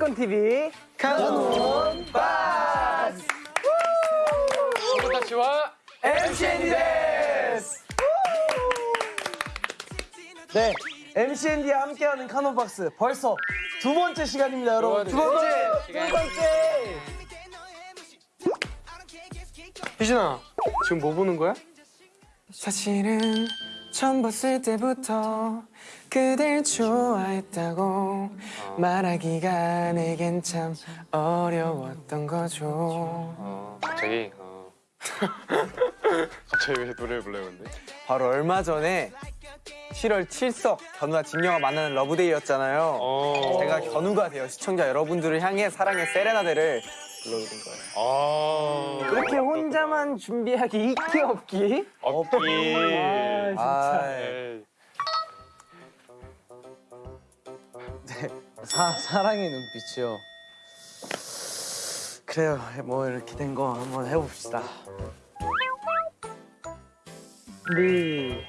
뮤직건 TV 카논 바스. 다시와 MCND 데스 네 MCND와 함께하는 카논 박스 벌써 두 번째 시간입니다 여러분. 두 번째 두 번째 희진아 지금 뭐 보는 거야? 사실은 처음 봤을 때부터 그댈 좋아했다고 말하기가 내겐 참 어려웠던 거죠. 어 갑자기? 어. 갑자기 왜 노래를 불러요 근데? 바로 얼마 전에 7월 7석 견우와 진영아 만나는 러브데이였잖아요. 어. 제가 견우가 되어 시청자 여러분들을 향해 사랑의 세레나데를 불러드린 거예요. 아. 이렇게 혼자만 준비하기 있기 없기? 없기. 아, 에이. 사, 사랑의 눈빛이요. 그래요. 뭐 이렇게 된 거 한번 해봅시다. 네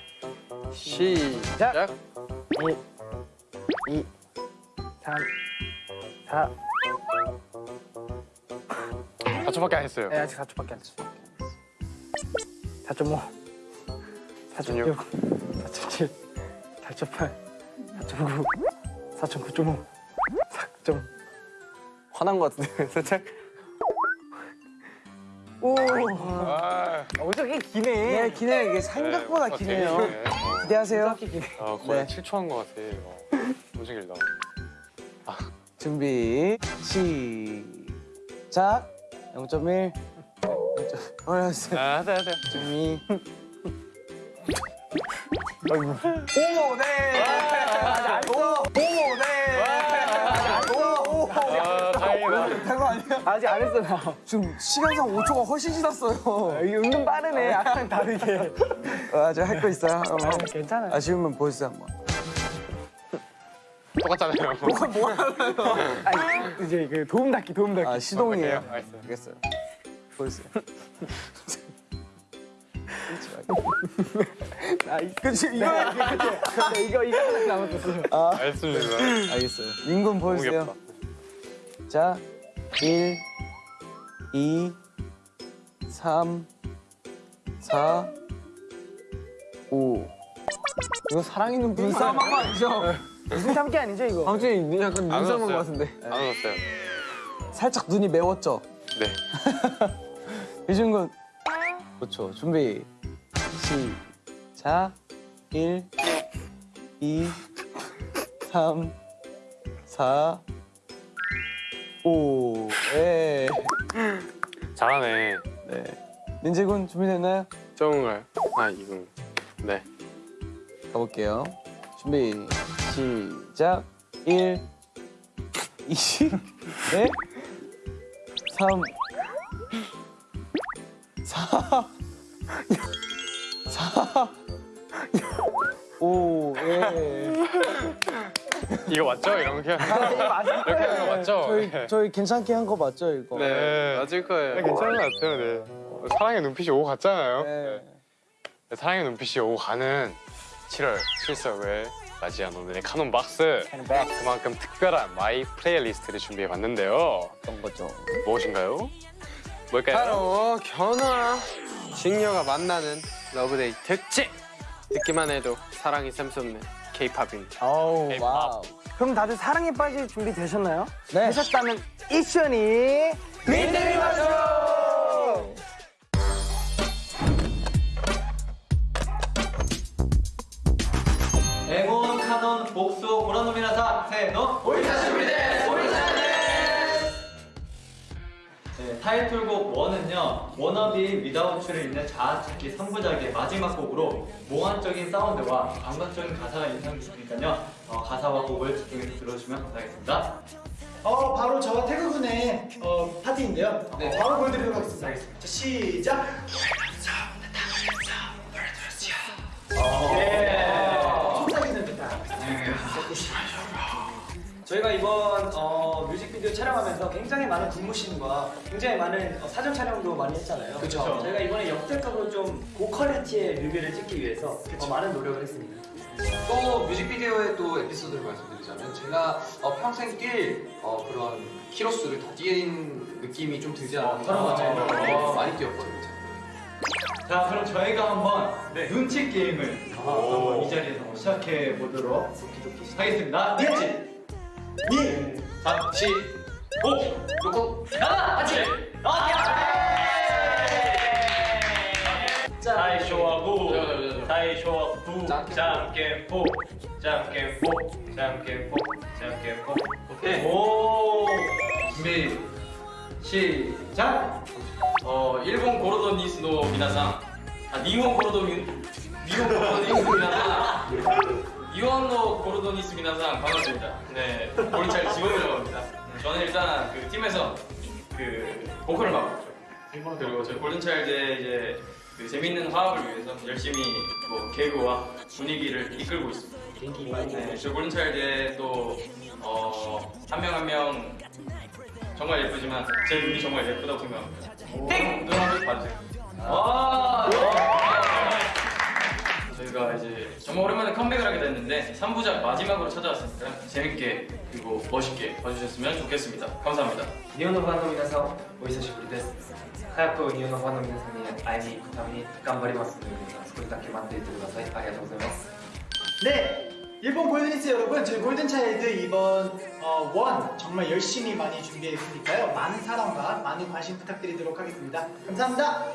시작. 2 3 4 4초밖에 안 했어요. 네, 아직 4초밖에 안 됐어 4.5 4.6 4.7 4.8 4.9 4.9.5 4. 화난 것 같은데 살짝 오 아, 어저께 기네 네 기네 이게 생각보다 네, 기네요 되게 기네. 기대하세요 어, 거의 네. 7초 한 것 같아 어, 엄청 길다 준비 시작 0.1 0.1 어렸어요 아, 네, 네. 준비 아이고 오네 알았어 오 아직 안 했어 나 지금 시간상 5초가 훨씬 지났어요. 이게 은근 빠르네. 아까랑 다르게. 아직 할 거 있어요? 괜찮아요. 아쉬우면 보여주세요 한번. 똑같잖아요. 아 이제 그 도움 닫기 도움 닫기. 아 시동이에요? 어, 알겠어요. 알겠어요. 보여주세요. 아, 그치 이거 그치. 이거 이거 하나 남았었어요 아. 알겠습니다. 알겠어요. 민군 너무 보여주세요. 자, 1, 2, 3, 4, 5. 이거 사랑이 눈빛 눈싸움 한거 아니죠? 무슨 참기 아니죠, 이거? 방준이 약간 안 눈싸움 웃었어요. 것 같은데 안 웃었어요 살짝 눈이 매웠죠? 네 유준군. 그렇죠. 준비. 시작. 1, 2, 3, 4, 5. 예. 잘하네 네. 민재군 준비됐나요? 적은가요? 아 이건 네 가볼게요. 준비 시작. 1 2 네3 4 4 5 예. 이거 맞죠? 거 이렇게 하는 거 맞죠? 저희 네. 저희 괜찮게 한 거 맞죠, 이거? 네 맞을 거예요 네, 괜찮은 것 같아요 네 사랑의 눈빛이 오고 갔잖아요 네. 네, 사랑의 눈빛이 오고 가는 7월 7석을 맞이한 오늘의 카논 박스 그만큼 특별한 my playlist를 준비해봤는데요 어떤 거죠? 무엇인가요? 뭘까요? 바로 견우와 직녀가 만나는 love day 특집 듣기만 해도 사랑이 샘솟는 아우 K-pop. wow. 그럼 다들 사랑에 빠질 준비 되셨나요? 네. 되셨다면 이션이 민들이 맞죠. 타이틀곡 1은요 워너비 위다우츠를 잇는 자아찾기 3부작의 마지막 곡으로 몽환적인 사운드와 감각적인 가사가 인상 깊으니까요 어, 가사와 곡을 집중해서 들어주시면 감사하겠습니다 어 바로 저와 태그 군의 어, 파티인데요. 네. 바로 보여드리도록 하겠습니다. 자 시작. 네. 속삭이는 듯한. 저희가 이번 어, 뮤직비디오 촬영하면서 굉장히 많은 군무심과 굉장히 많은 어, 사전 촬영도 많이 했잖아요. 그쵸. 저희가 이번에 역대급으로 좀 고퀄리티의 뮤비를 찍기 위해서 어, 많은 노력을 했습니다. 또 뮤직비디오의 또 에피소드를 말씀드리자면 제가 어, 평생 뛸 어, 그런 키로수를 더 뛰는 느낌이 좀 들지 않았나 맞아요. 어, 많이 뛰었거든요 자 그럼 저희가 한번 눈치 게임을 한번 이 자리에서 시작해 보도록 하겠습니다. 눈치. 니. 다시 오! 놓고 다이쇼하고 자, 다이쇼하고 자, 짱깨포 짱깨포 짱깨포 짱깨포. 오케이. 오. 준비. 시작. 어 日本 ゴールドネスの 皆さん. 아 日本 ゴールド み 日本 ゴールドネス 皆さん 日本の ゴールドネス 皆さん 반갑습니다. 네 골차 지원이라고 합니다. 저는 일단 그 팀에서 그 보컬을 맡고 있죠. 그리고 저희 골든차일드의 이제 그 재밌는 화합을 위해서 열심히 뭐 개그와 분위기를 이끌고 있습니다. 네, 저희 골든차일드의 또어한 명 한 명 정말 예쁘지만 제 눈이 정말 예쁘다고 생각합니다. 땡! 눈 한번 봐주세요. 와! 저희가 이제 정말 오랜만에 컴백을 하게 됐는데 3부작 마지막으로 찾아왔으니까 재밌게 그리고 멋있게 봐주셨으면 좋겠습니다. 감사합니다. 日本の ファンの 皆さん お久しぶりです 早く 日本の ファンの 皆さんに 会いに 行くため 頑張ります 노이데스 그렇게 만들어주셔서 감사합니다. 네! 일본 골드니스 여러분 저희 골든차일드 이번 어, 정말 열심히 많이 준비했으니까요 많은 사랑과 많은 관심 부탁드리도록 하겠습니다 감사합니다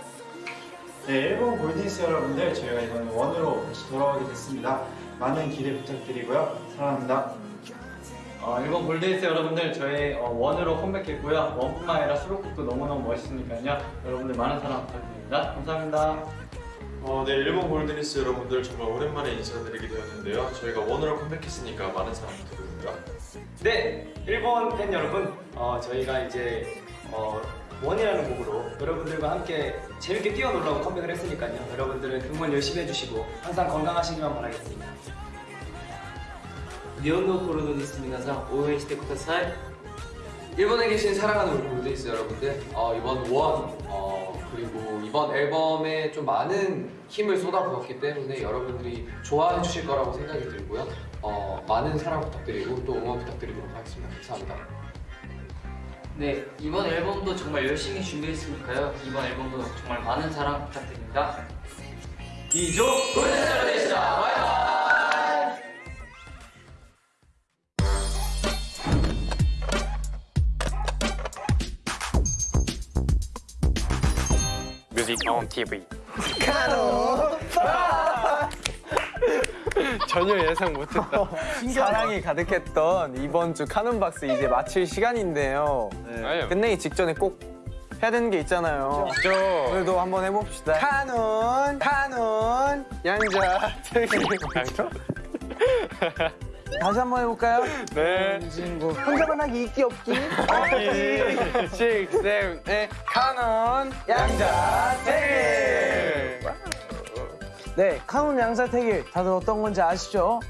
네, 일본 골드니스 여러분들 저희가 이번에 원으로 다시 돌아오게 됐습니다. 많은 기대 부탁드리고요. 사랑합니다. 어, 일본 골드에스 여러분들 저희 어, 원으로 컴백했고요 원뿐만 아니라 수록곡도 너무너무 멋있으니까요 여러분들 많은 사랑 부탁드립니다 감사합니다 어, 네, 일본 골든리스 여러분들 정말 오랜만에 인사드리게 되었는데요. 저희가 원으로 컴백했으니까 많은 사랑 부탁드립니다. 네, 일본 팬 여러분, 어, 저희가 이제 어, 원이라는 곡으로 여러분들과 함께 재밌게 뛰어놀라고 컴백을 했으니까요. 여러분들은 응원 열심히 해주시고 항상 건강하시기만 바라겠습니다. 日本のコロドニス皆さん応援してください。 일본에 계신 사랑하는 우리 골든리스 여러분들 어, 이번 원 어, 그리고 이번 앨범에 좀 많은 힘을 쏟아부었기 때문에 여러분들이 좋아해 주실 거라고 생각이 들고요 어, 많은 사랑 부탁드리고 또 응원 부탁드리도록 하겠습니다 감사합니다 네 이번 앨범도 정말 열심히 준비했으니까요. 이번 앨범도 정말 많은 사랑 부탁드립니다. 이조 골든리스입니다 바이바이 뮤직 온 TV. 전혀 예상 못했다. 사랑이 가득했던 이번 주 카논박스 이제 마칠 시간인데요. 아유. 끝내기 직전에 꼭 해야 되는 게 있잖아요. 죠 오늘도 한번 해봅시다. 카논, 카논, 양자, 특기. 다시 한번 해볼까요? 네. 친구 혼자만 하기 있기 없기 6, 7, 8, 카논, 양자, 특기. 네 카논 양자택일 다들 어떤 건지 아시죠?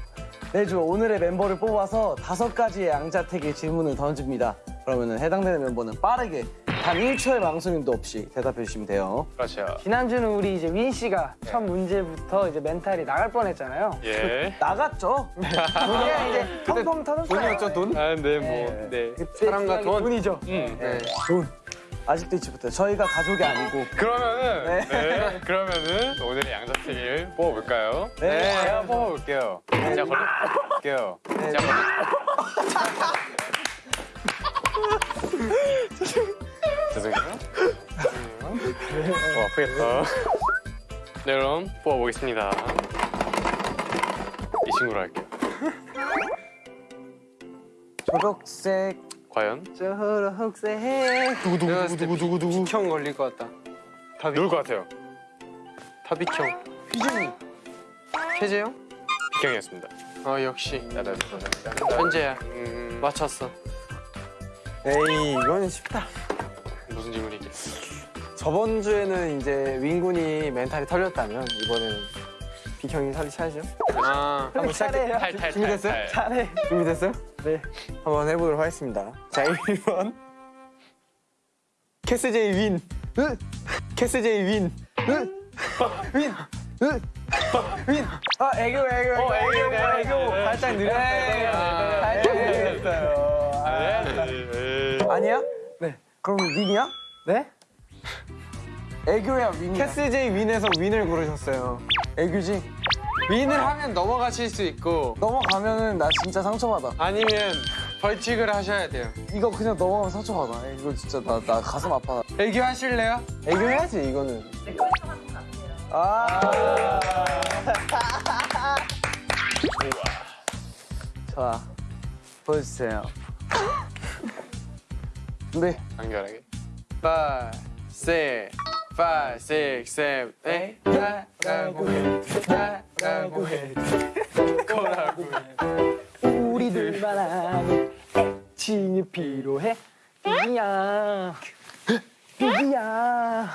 매주 오늘의 멤버를 뽑아서 다섯 가지의 양자택일 질문을 던집니다 그러면 해당되는 멤버는 빠르게 단 1초의 망설임도 없이 대답해 주시면 돼요 그렇죠. 지난주는 우리 이제 윈 씨가 첫 문제부터 이제 멘탈이 나갈 뻔했잖아요. 예. 나갔죠? 우리가 이제 펑펑 터졌어요. 돈이었죠, 돈? 아, 네, 뭐, 네. 사랑과 돈. 돈이죠. 음. 네. 돈 아직도 잊지 못해요 저희가 가족이 아니고 그러면은, 네. 그러면은 오늘의 양자택일 뽑아볼까요? 네. 제가 뽑아볼게요. 제가 걸릴게요. 제가 걸릴게요. 죄송해요. 죄송해요. 어, 아프겠다. 네, 그럼 뽑아보겠습니다. 이 친구로 할게요. 초록색 과연? 초록색 두구두구두구두구. 형 걸릴 것 같다. 누굴 것 같아요? 타비형. 휘준이 태재 형? 비경이었습니다. 어, 역시. 나나 현재야. 음, 맞췄어. 에이, 이거는 쉽다. 무슨 질문이지? 저번 주에는 이제 윈군이 멘탈이 털렸다면 이번에는 빅형이 살이 차야죠. 아, 한번 시작해. 준비됐어요? 탈. 잘해. 준비됐어요? 네. 한번 해보도록 하겠습니다. 자, 1번. 캐스제이 윈. 으. 캐스제이 윈. 으. 윈. 으. 윈. 아, 애교, 애교, 애교. 어, 애교, 애교, 애교. 애교. 살짝 느렸어요. 살짝 느렸어요. 아. 아니야? 네. 그럼 윈이야? 네? 애교야 윈이야? 캐스제이 윈에서 윈을 고르셨어요. 애교지? 윈을 하면 넘어가실 수 있고 넘어가면은 나 진짜 상처받아. 아니면 벌칙을 하셔야 돼요. 이거 그냥 넘어가면 상처받아. 이거 진짜 나, 나 가슴 아파. 애교 하실래요? 애교 해야지, 이거는. 아. 자, 보여주세요. 네. 간결하게. 5, 6, 5, 6, 7, 8 나라고 해 나라고 해 거라고 해 우리들만 아는 애칭이 필요해. 비기야. 비기야.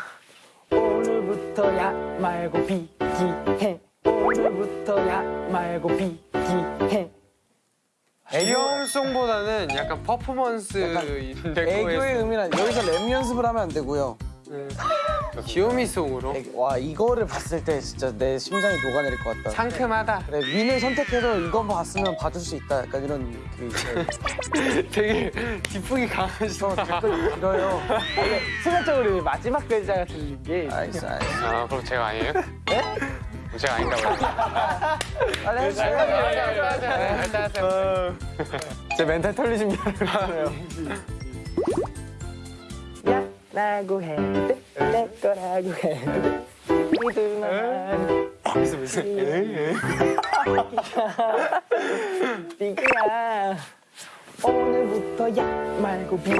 오늘부터야 말고 비기해. 오늘부터야 말고 비기해. 애교송보다는 약간 퍼포먼스인 될 애교의 의미는 여기서 랩 연습을 하면 안 되고요. 귀요미송으로 애- 와 이거를 봤을 때 진짜 내 심장이 녹아내릴 것 같다. 상큼하다. 그래 윈을 선택해서 이거 봤으면 봐줄 수 있다. 약간 이런 그 되게 기풍이 강하시다. 댓글 길어요. 순간적으로 마지막 글자가 들린 게 알겠어, 알겠어. 아 그럼 제가 아니에요? 네? 제가 아닌가 봐요. 빨리 해주세요. 제 멘탈 털리신 미안해요. 야 라고 해. 내 거라고 해. 우리들만 아는 무슨 무슨. 비기야. 오늘부터 야 말고 비기해.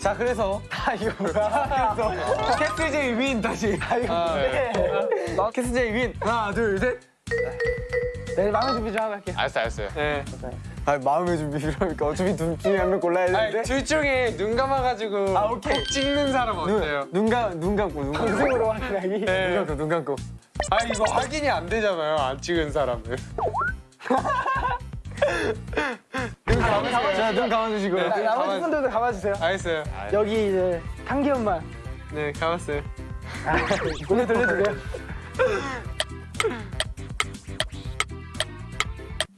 자, 그래서. 아, 이거 뭐야? 그래서 캐스제이 윈 다시. 아, 이거 네. 나 캐스제이 윈. 하나, 둘, 셋. 내 마음의 준비 좀 하고 할게요. 알았어 알았어요. 네. 아, 마음의 준비 필요하니까 어차피 둘 중에 한 명 골라야 되는데. 아니, 둘 중에 눈 감아가지고 아, 오케이. 꼭 찍는 사람 어때요? 눈, 눈, 감, 눈 감고, 눈 감고. 방송으로 확인하기. 눈 감고, 눈 감고. 아 이거 확인이 안 되잖아요. 안 찍은 사람은. 눈 감으세요. 자, 눈 감아주시고요. 나- 나머지 분들도 감아주세요. 알겠어요. 여기 이제 한기현만 네 감았어요. 고개 돌려주세요.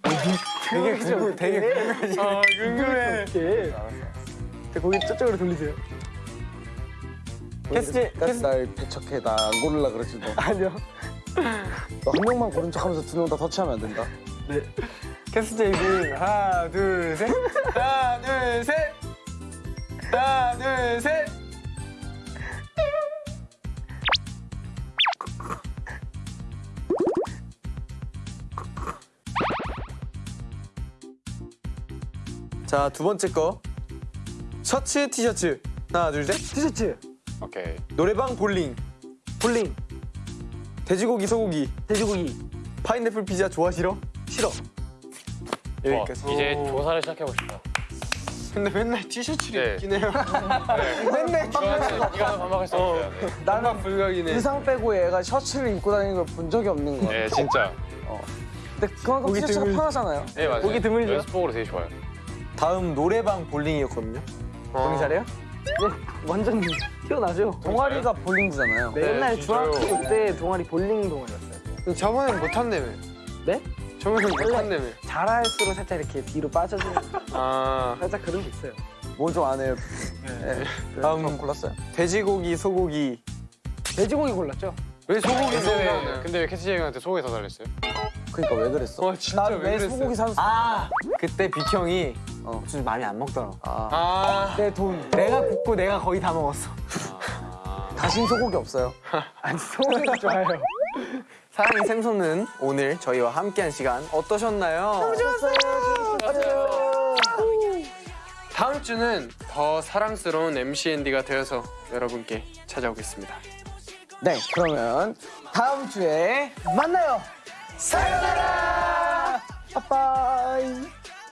되게 궁금, 되게 궁금해. 아 궁금해. 이렇게. 자, 고개 저쪽으로 돌리세요. 캐스제이, 까지 날 배척해. 나안 고르려 그러지 너. 아니요. 너 한 명만 고른 척하면서 두 명 다 터치하면 안 된다. 캐스제이 윈. 하나, 둘, 셋. 하나, 둘, 셋. 하나, 둘, 셋. 자, 두 번째 거. 셔츠, 티셔츠. 하나, 둘, 셋. 티셔츠, 오케이. 노래방 볼링. 볼링, 돼지고기, 소고기. 돼지고기. 파인애플 피자 좋아 싫어? 싫어. 와, 여기까지. 이제 조사를 시작해 봅시다. 근데 맨날 티셔츠를 네. 입긴 해요. 맨날 이거는. 네. 나만 불가이네. 의상 빼고 얘가 셔츠를 입고 다니는 걸 본 적이 없는 거야. 네 진짜. 근데 그만큼 티셔츠가 드물- 편하잖아요. 네 맞아요. 보기 드물죠? 연습복으로 되게 좋아요. 다음 노래방 볼링이었거든요. 볼링 잘해요? 네, 완전 튀어나죠. 동아리가 볼링부잖아요. 네, 옛날 진짜요? 중학교 때 동아리 볼링 동아리였어요. 저번엔 못한다며. 네? 저번엔 못한다며. 잘할수록 살짝 이렇게 뒤로 빠져주는 아. 살짝 그런 게 있어요. 뭐 좀 안 해요. 네. 다음 다음 골랐어요. 돼지고기, 소고기. 돼지고기 골랐죠? 왜 소고기 소고기? 근데 왜 캐치 형한테 소고기 사달랬어요? 그러니까 왜 그랬어? 와 진짜 왜 나왜 그랬어요? 소고기 산? 아 그때 빅 형이 어. 좀 많이 안 먹더라. 아, 아. 내 돈. 내가 굽고 내가 거의 다 먹었어. 다신 소고기 없어요. 아니 소고기도 좋아요. 사랑의 샘솟는 오늘 저희와 함께한 시간 어떠셨나요? 너무 다음 주는 더 사랑스러운 MCND가 되어서 여러분께 찾아오겠습니다. 네, 그러면 다음 주에 만나요. 사요나라. 빠빠이.